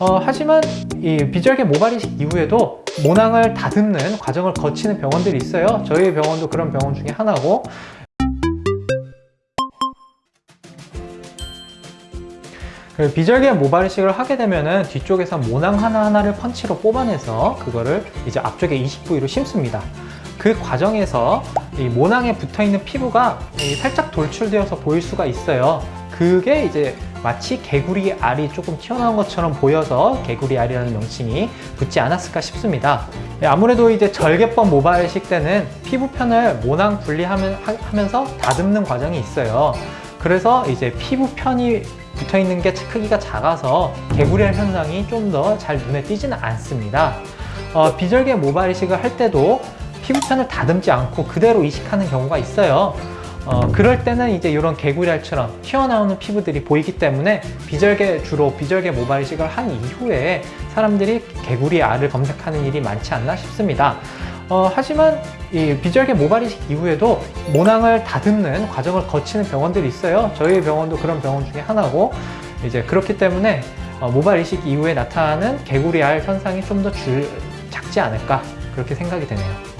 어, 하지만 이 비절개 모발 이식 이후에도 모낭을 다듬는 과정을 거치는 병원들이 있어요. 저희 병원도 그런 병원 중에 하나고 그 비절개 모발 이식을 하게 되면은 뒤쪽에서 모낭 하나하나를 펀치로 뽑아내서 그거를 이제 앞쪽에 이식 부위로 심습니다. 그 과정에서 이 모낭에 붙어 있는 피부가 이 살짝 돌출되어서 보일 수가 있어요. 그게 이제 마치 개구리 알이 조금 튀어나온 것처럼 보여서 개구리 알이라는 명칭이 붙지 않았을까 싶습니다. 예, 아무래도 이제 절개법 모발이식 때는 피부편을 모낭 분리하면서 다듬는 과정이 있어요. 그래서 이제 피부편이 붙어 있는 게 크기가 작아서 개구리알 현상이 좀 더 잘 눈에 띄지는 않습니다. 어, 비절개 모발 이식을 할 때도 피부편을 다듬지 않고 그대로 이식하는 경우가 있어요. 어, 그럴 때는 이제 이런 개구리알처럼 튀어나오는 피부들이 보이기 때문에 비절개 주로 비절개 모발 이식을 한 이후에 사람들이 개구리 알을 검색하는 일이 많지 않나 싶습니다. 어, 하지만 이 비절개 모발 이식 이후에도 모낭을 다듬는 과정을 거치는 병원들이 있어요. 저희 병원도 그런 병원 중에 하나고 이제 그렇기 때문에 어, 모발 이식 이후에 나타나는 개구리 알 현상이 좀더 작지 않을까 그렇게 생각이 되네요.